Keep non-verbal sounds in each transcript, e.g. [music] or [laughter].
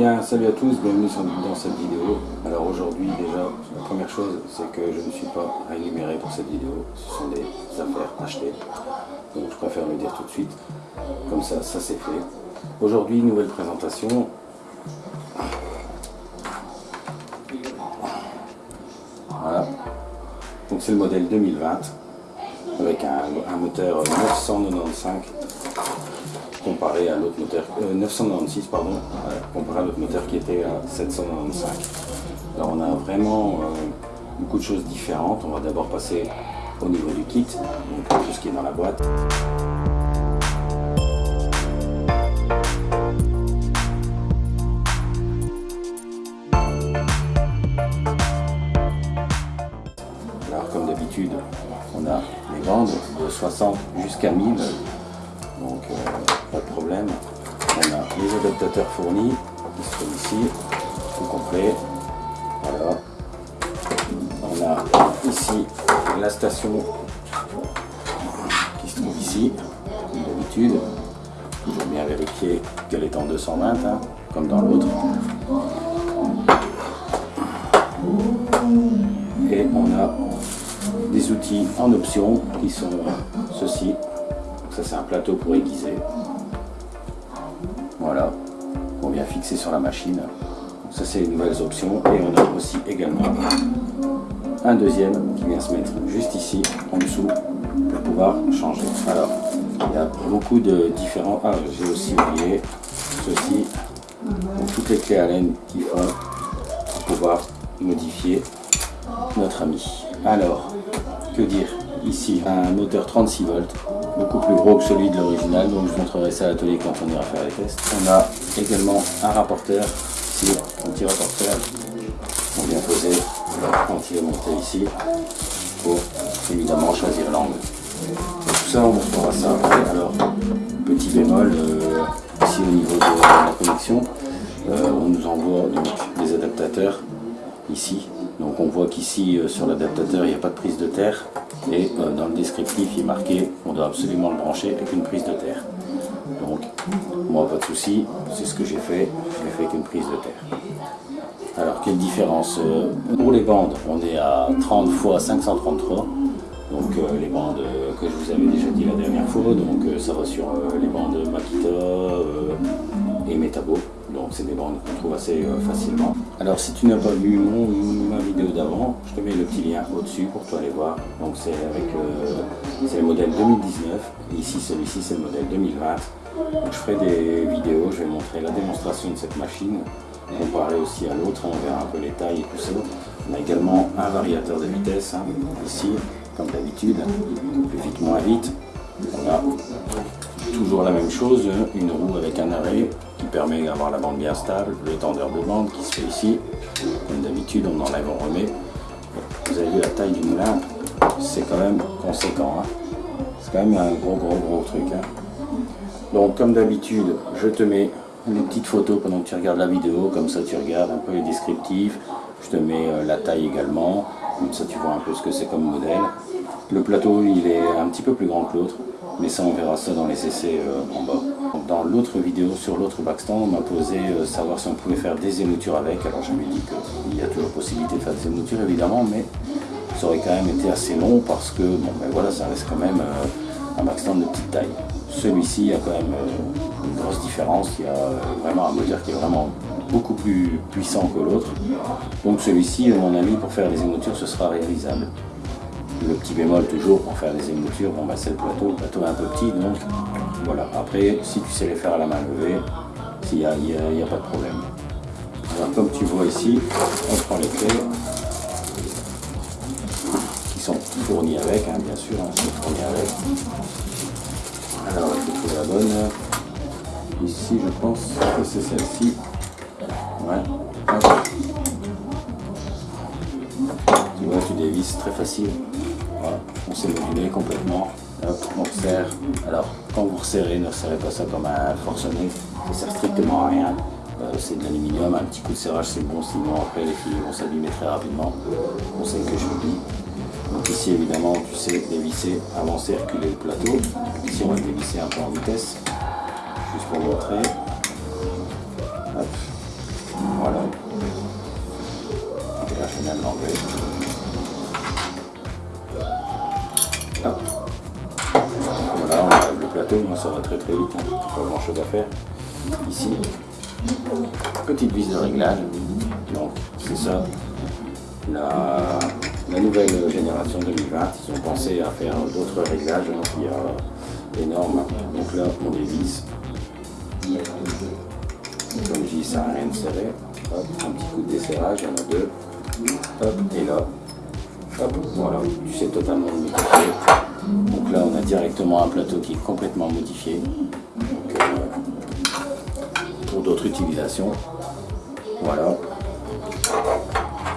Salut à tous, bienvenue dans cette vidéo. Alors aujourd'hui déjà, la première chose, c'est que je ne suis pas rémunéré pour cette vidéo. Ce sont des affaires achetées. Donc je préfère le dire tout de suite. Comme ça, ça c'est fait. Aujourd'hui, nouvelle présentation. Voilà. Donc c'est le modèle 2020 avec un moteur 995 comparé à l'autre moteur, 996 euh, pardon, comparé à l'autre moteur qui était à 795. Alors on a vraiment euh, beaucoup de choses différentes. On va d'abord passer au niveau du kit, donc tout ce qui est dans la boîte. Comme d'habitude, on a les bandes de 60 jusqu'à 1000 donc euh, pas de problème. On a les adaptateurs fournis qui se trouvent ici, tout complet. Voilà. On a ici la station qui se trouve ici, comme d'habitude. Toujours bien vérifier qu'elle est en 220, hein, comme dans l'autre. Et on a des outils en option qui sont ceux-ci ça c'est un plateau pour aiguiser. Voilà, on vient fixer sur la machine. ça c'est les nouvelles options. Et on a aussi également un deuxième qui vient se mettre juste ici, en dessous, pour pouvoir changer. Alors, il y a beaucoup de différents... Ah, j'ai aussi oublié ceci. Donc, toutes les clés Allen qui font pour pouvoir modifier notre ami. Alors, que dire Ici, un moteur 36 volts beaucoup plus gros que celui de l'original, donc je vous montrerai ça à l'atelier quand on ira faire les tests. On a également un rapporteur, ici, un petit rapporteur, on vient poser quand il est monté ici, pour évidemment choisir l'angle. Tout ça, on montrera ça. Alors, petit bémol, euh, ici au niveau de la connexion, euh, on nous envoie donc des adaptateurs ici. Donc on voit qu'ici euh, sur l'adaptateur il n'y a pas de prise de terre et euh, dans le descriptif il est marqué qu'on doit absolument le brancher avec une prise de terre. Donc moi pas de souci, c'est ce que j'ai fait, je l'ai fait avec une prise de terre. Alors quelle différence euh, Pour les bandes on est à 30 x 533 donc les bandes que je vous avais déjà dit la dernière fois, donc ça va sur les bandes Makita et Metabo. Donc c'est des bandes qu'on trouve assez euh, facilement. Alors si tu n'as pas vu mon, ma vidéo d'avant, je te mets le petit lien au-dessus pour toi aller voir. Donc c'est avec euh, le modèle 2019. Et ici celui-ci c'est le modèle 2020. Donc, je ferai des vidéos, je vais montrer la démonstration de cette machine, comparer aussi à l'autre, on verra un peu les tailles et tout ça. On a également un variateur de vitesse, hein, ici, comme d'habitude, plus vite, moins vite. On a toujours la même chose, une roue avec un arrêt, qui permet d'avoir la bande bien stable, le tendeur de bande qui se fait ici. Comme d'habitude, on enlève, on remet. Vous avez vu la taille du moulin, c'est quand même conséquent. Hein. C'est quand même un gros gros gros truc. Hein. Donc comme d'habitude, je te mets une petite photo pendant que tu regardes la vidéo, comme ça tu regardes un peu les descriptifs. Je te mets euh, la taille également, comme ça tu vois un peu ce que c'est comme modèle. Le plateau il est un petit peu plus grand que l'autre, mais ça on verra ça dans les essais euh, en bas. Dans l'autre vidéo sur l'autre backstand, on m'a posé euh, savoir si on pouvait faire des émoutures avec. Alors je me dis qu'il y a toujours possibilité de faire des émoutures évidemment, mais ça aurait quand même été assez long parce que bon ben voilà, ça reste quand même euh, un backstand de petite taille. Celui-ci a quand même une grosse différence, il y a vraiment un moteur qui est vraiment beaucoup plus puissant que l'autre. Donc celui-ci, à mon avis, pour faire les émoutures, ce sera réalisable. Le petit bémol toujours pour faire des émoutures, bah c'est le plateau, le plateau est un peu petit donc voilà. Après si tu sais les faire à la main levée, il n'y a, pas de problème. Alors comme tu vois ici, on prend les clés qui sont fournies avec, hein, bien sûr, hein, sont avec. Alors faut trouver la bonne. Ici je pense que c'est celle-ci. Ouais. Tu vois, tu dévisses très facile. Voilà, on s'est modulé complètement. Euh, Hop, on resserre. Alors, quand vous resserrez, ne resserrez pas ça comme un forcené. Ça sert strictement à rien. Euh, c'est de l'aluminium, un petit coup de serrage c'est bon, sinon après les fils vont s'abîmer très rapidement. Conseil que je vous dis. Donc ici évidemment tu sais dévisser, avancer, reculer le plateau. Ici on va dévisser un peu en vitesse, juste pour montrer. Hop. Voilà. Et là je viens de l'enlever. Moi ça va très très vite, hein. pas grand chose à faire. Ici, petite vis de réglage, donc c'est ça, la, nouvelle génération 2020, ils ont pensé à faire d'autres réglages, donc il y a donc là on dévisse, comme je dis ça n'a rien de serré, un petit coup de desserrage, il y en a deux, hop, et là, voilà, tu sais totalement modifié. Donc là on a directement un plateau qui est complètement modifié. Euh, pour d'autres utilisations. Voilà.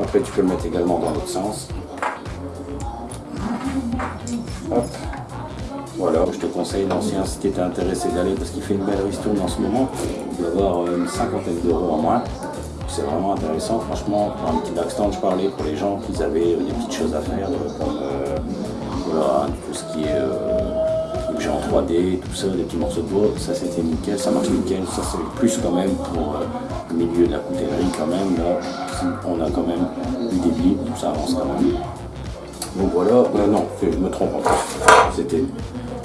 Après tu peux le mettre également dans l'autre sens. Voilà, je te conseille l'ancien si tu étais intéressé d'aller parce qu'il fait une belle ristourne en ce moment. Il avoir une cinquantaine d'euros en moins c'est vraiment intéressant. Franchement, pour un petit backstand, je parlais pour les gens qui avaient des petites choses à faire, euh, comme euh, tout ce qui est euh, objet en 3D, tout ça, des petits morceaux de bois, ça c'était nickel, ça marche nickel. Ça c'est plus quand même pour le milieu de la coutellerie quand même. Là, on a quand même du débit, ça avance quand même. Donc voilà, non, je me trompe en fait. C'était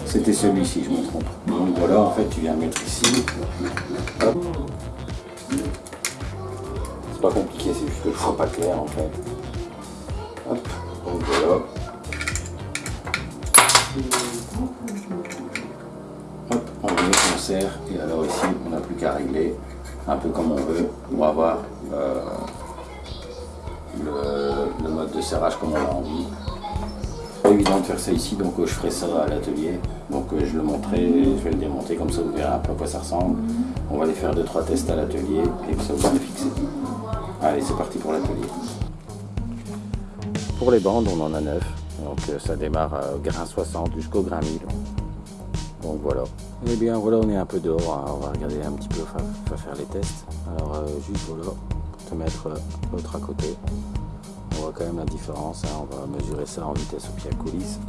c'était celui-ci, je me trompe. Donc voilà, en fait, tu viens mettre ici. Pas compliqué, c'est juste que je pas clair en fait. Hop, voilà. Hop, on met, on serre, et alors ici on n'a plus qu'à régler un peu comme on veut pour avoir euh, le, mode de serrage comme on a envie. Pas évident de faire ça ici, donc euh, je ferai ça à l'atelier. Donc euh, je le montrerai, je vais le démonter comme ça, vous verrez un peu à quoi ça ressemble. On va aller faire 2-3 tests à l'atelier et ça vous le fixer. Allez, c'est parti pour l'atelier. Pour les bandes, on en a 9. Donc euh, ça démarre au grain 60 jusqu'au grain 1000. Donc voilà. Eh bien voilà, on est un peu dehors. Hein. On va regarder un petit peu, enfin, va faire les tests. Alors euh, juste voilà, pour te mettre euh, l'autre à côté. On voit quand même la différence. Hein. On va mesurer ça en vitesse au pied à coulisse.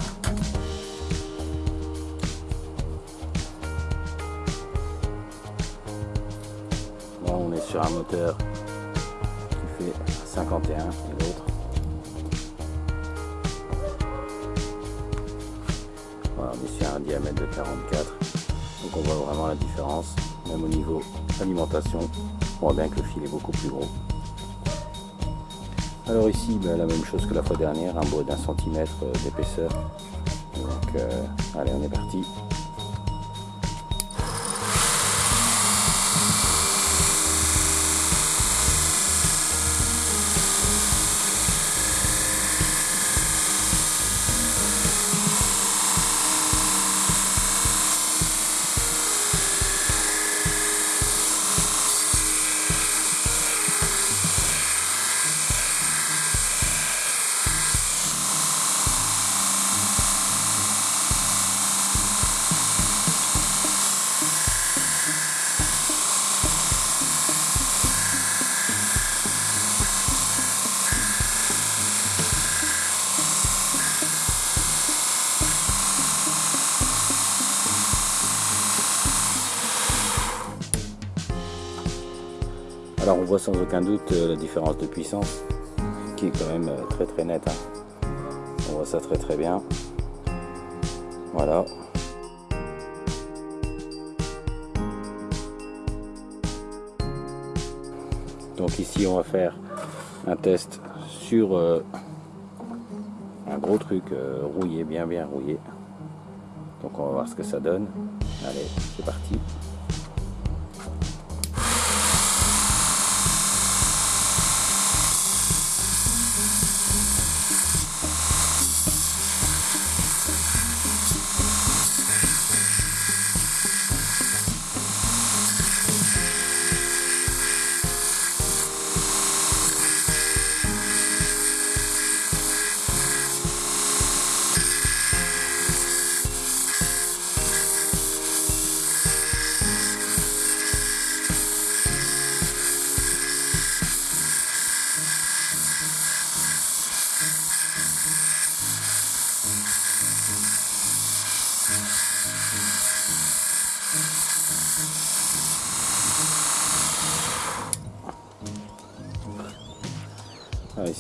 Là, on est sur un moteur 51 et l'autre. Voilà, on est sur un diamètre de 44. Donc on voit vraiment la différence, même au niveau alimentation. On voit bien que le fil est beaucoup plus gros. Alors ici, ben, la même chose que la fois dernière, un bois d'un centimètre euh, d'épaisseur. Donc euh, allez, on est parti. Sans aucun doute euh, la différence de puissance qui est quand même euh, très très nette. Hein. On voit ça très très bien. Voilà. Donc ici on va faire un test sur euh, un gros truc rouillé, bien bien rouillé. Donc on va voir ce que ça donne. Allez, c'est parti.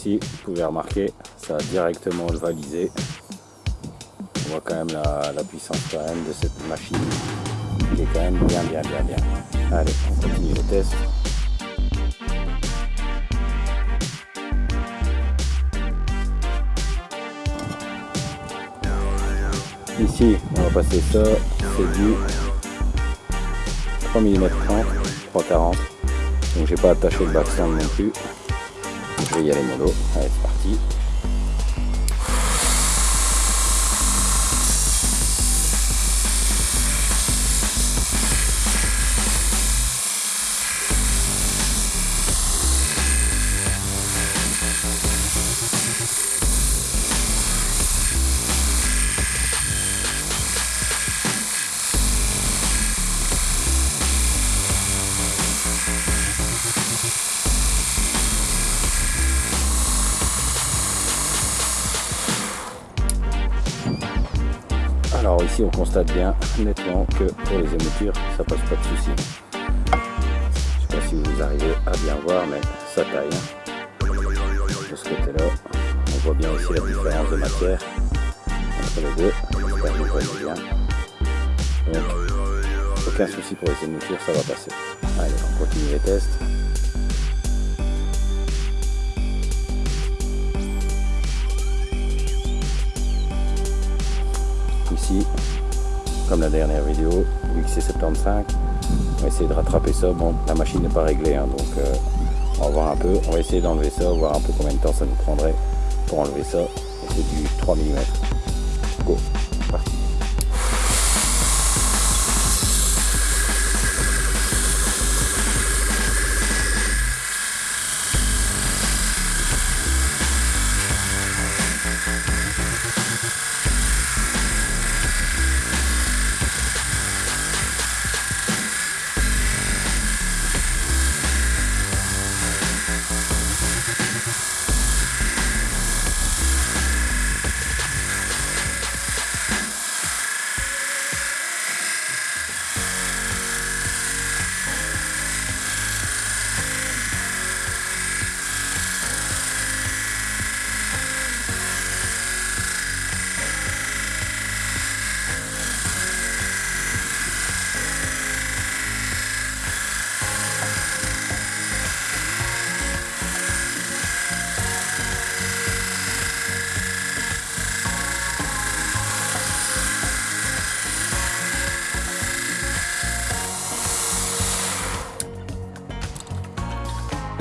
Ici, vous pouvez remarquer, ça a directement le validé. On voit quand même la, puissance quand même de cette machine qui est quand même bien bien bien bien. Allez, on continue le test. Ici, on va passer ça, c'est du 3 mm 30, 340. Donc j'ai pas attaché le backstand non plus. Je vais y aller mollo. Allez, c'est parti. On constate bien nettement que pour les émoutures ça passe pas de souci. Je sais pas si vous arrivez à bien voir mais ça taille. De ce côté là, on voit bien aussi la différence de matière entre les deux. Bien. Donc aucun souci pour les émoutures, ça va passer. Allez, on continue les tests. ici, comme la dernière vidéo, vu que c'est 75, on va essayer de rattraper ça. Bon, la machine n'est pas réglée, hein, donc euh, on va voir un peu. On va essayer d'enlever ça, voir un peu combien de temps ça nous prendrait pour enlever ça. c'est du 3 mm.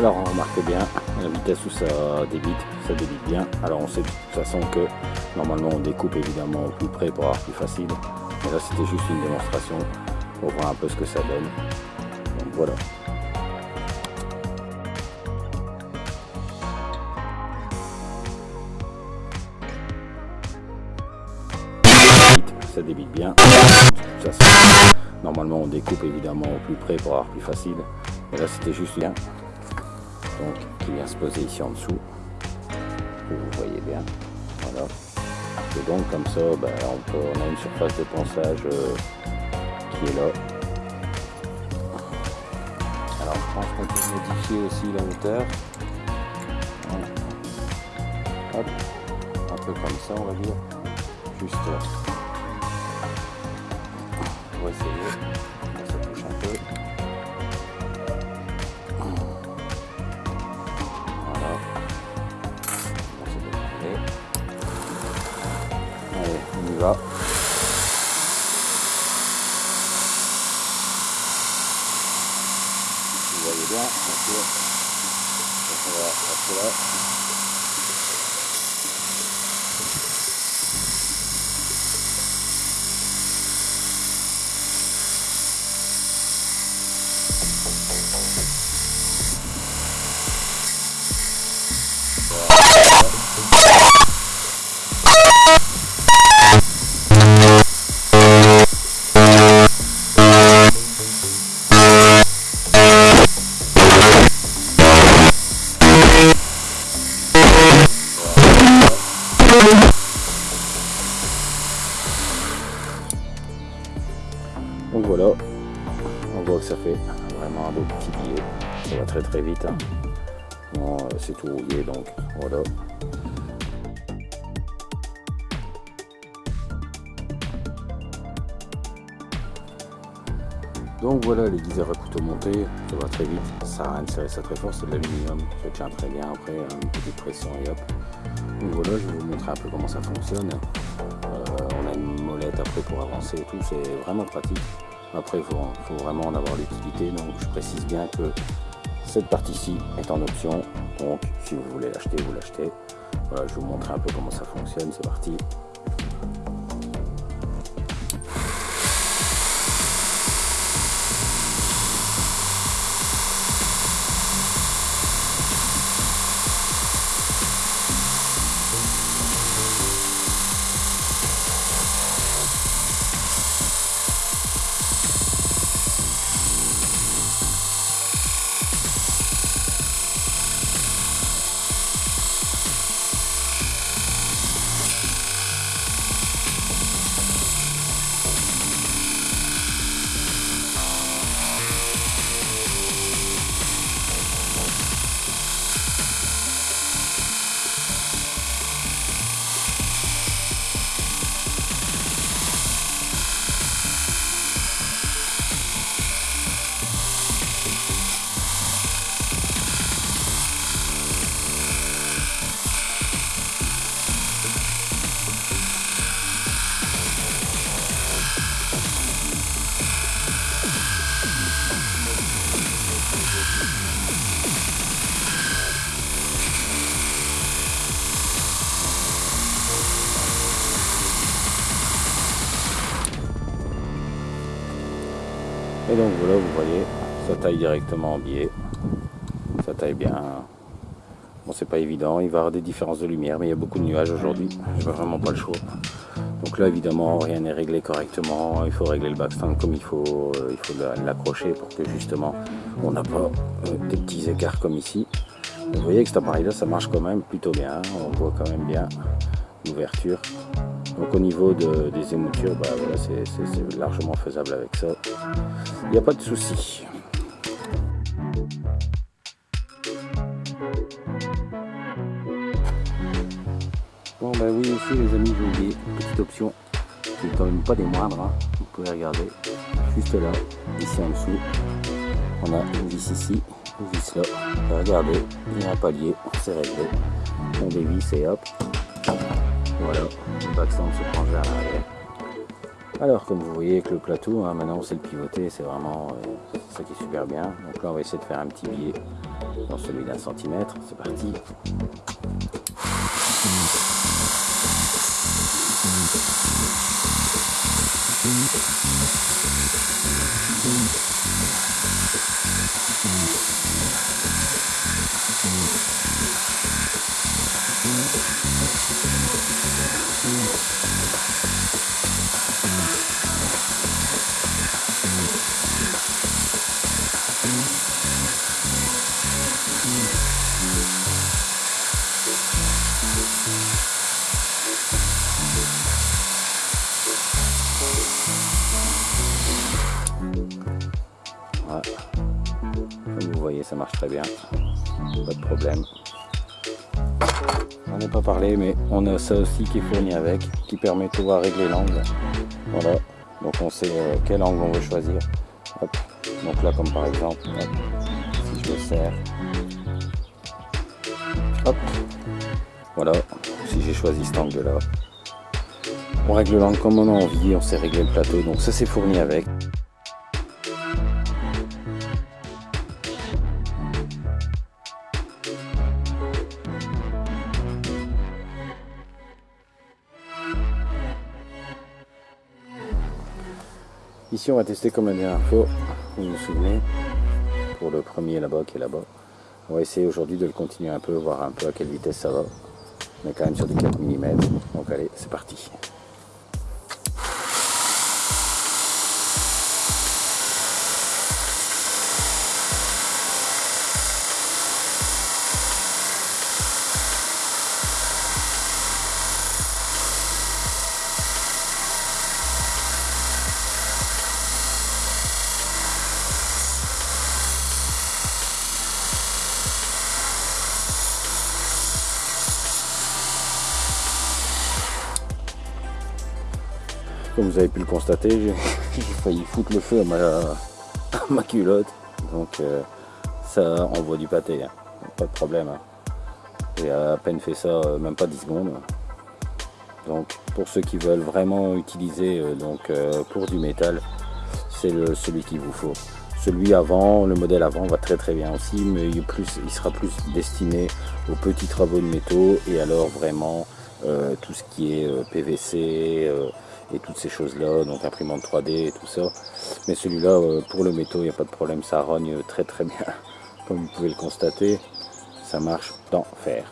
Alors on remarque bien la vitesse où ça débite, ça débite bien. Alors on sait de toute façon que normalement on découpe évidemment au plus près pour avoir plus facile. Mais là c'était juste une démonstration pour voir un peu ce que ça donne. Donc voilà. Ça débite bien. Normalement on découpe évidemment au plus près pour avoir plus facile. Mais là c'était juste bien qui vient se poser ici en dessous. Vous voyez bien. Voilà. Et donc comme ça, ben, on, peut, on, a une surface de ponçage euh, qui est là. Alors je pense qu'on peut modifier aussi la hauteur. Un peu comme ça on va dire. Juste pour essayer. va. On va donc voilà. Donc voilà les guiseurs à couteau monté, ça va très vite, ça à rien de serrer ça très fort, c'est de l'aluminium, ça tient très bien après, une petite pression et hop. Donc voilà, je vais vous montrer un peu comment ça fonctionne. Euh, on a une molette après pour avancer et tout, c'est vraiment pratique. Après, il faut, vraiment en avoir l'utilité, donc je précise bien que cette partie-ci est en option, si vous voulez l'acheter, vous l'achetez. Voilà, je vous montrer un peu comment ça fonctionne, c'est parti. Directement en biais. Ça taille bien. Bon, c'est pas évident, il va y avoir des différences de lumière, mais il y a beaucoup de nuages aujourd'hui. Je n'ai vraiment pas le choix. Donc là, évidemment, rien n'est réglé correctement. Il faut régler le backstand comme il faut. Euh, il faut l'accrocher pour que justement, on n'a pas euh, des petits écarts comme ici. Vous voyez que cet appareil-là, ça marche quand même plutôt bien. On voit quand même bien l'ouverture. Donc au niveau des émoutures, bah, c'est largement faisable avec ça. Il n'y a pas de souci. Bon ben oui aussi les amis j'ai oublié. Petite option. Qui n'est quand même pas des moindres, hein. vous pouvez regarder juste là, ici en dessous. On a une vis ici, une vis là, regardez, il y a un palier, c'est réglé, on dévisse et hop, voilà, le backstand se prend vers l'arrière. Alors comme vous voyez avec le plateau, hein, maintenant c'est le pivoter, c'est vraiment euh, ça qui est super bien. Donc là on va essayer de faire un petit billet dans celui d'un centimètre, c'est parti. Problème. On ai pas parlé, mais on a ça aussi qui est fourni avec, qui permet de pouvoir régler l'angle. Voilà. Donc on sait euh, quel angle on veut choisir. Donc là, comme par exemple, si je le serre, hop, voilà. Si j'ai choisi cet angle-là, on règle l'angle comme on a envie, on sait régler le plateau. Donc ça, c'est fourni avec. Ici, on va tester comme la dernière fois, vous vous souvenez, pour le premier là-bas qui est là-bas. On va essayer aujourd'hui de le continuer un peu, voir un peu à quelle vitesse ça va. On est quand même sur du 4 mm, donc allez, c'est parti. Vous avez pu le constater, [laughs] j'ai failli foutre le feu à ma, [laughs] culotte. Donc euh, ça envoie du pâté, hein. pas de problème. Hein. J'ai à peine fait ça, euh, même pas 10 secondes. Donc pour ceux qui veulent vraiment utiliser euh, donc, pour du métal, c'est celui qu'il vous faut. Celui avant, le modèle avant va très très bien aussi, mais il, plus, il sera plus destiné aux petits travaux de métaux et alors vraiment euh, tout ce qui est euh, PVC euh, et toutes ces choses-là, donc imprimante 3D et tout ça. Mais celui-là, pour le métaux, il n'y a pas de problème, ça rogne très très bien, [laughs] comme vous pouvez le constater, ça marche dans fer.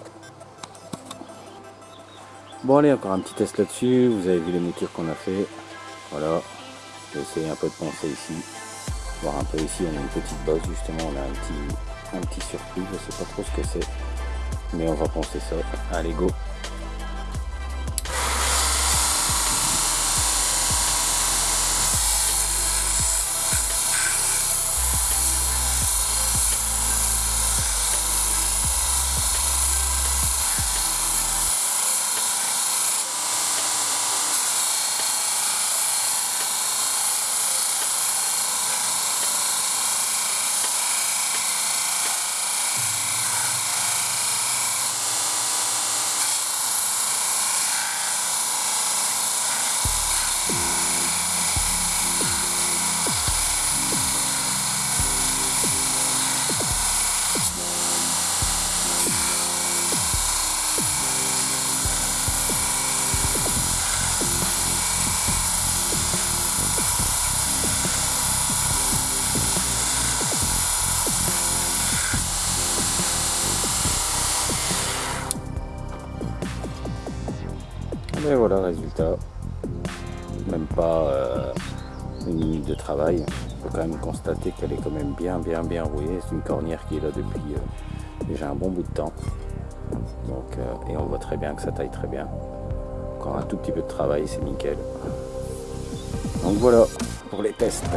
Bon allez, encore un petit test là-dessus, vous avez vu les moutures qu'on a fait, voilà, je vais essayer un peu de poncer ici, voir un peu ici, on a une petite bosse justement, on a un petit, un petit surprise, je sais pas trop ce que c'est, mais on va poncer ça, allez go Et voilà, résultat. Même pas euh, une minute de travail. On peut quand même constater qu'elle est quand même bien, bien, bien rouillée. C'est une cornière qui est là depuis euh, déjà un bon bout de temps. Donc, euh, et on voit très bien que ça taille très bien. Encore un tout petit peu de travail, c'est nickel. Donc voilà pour les tests.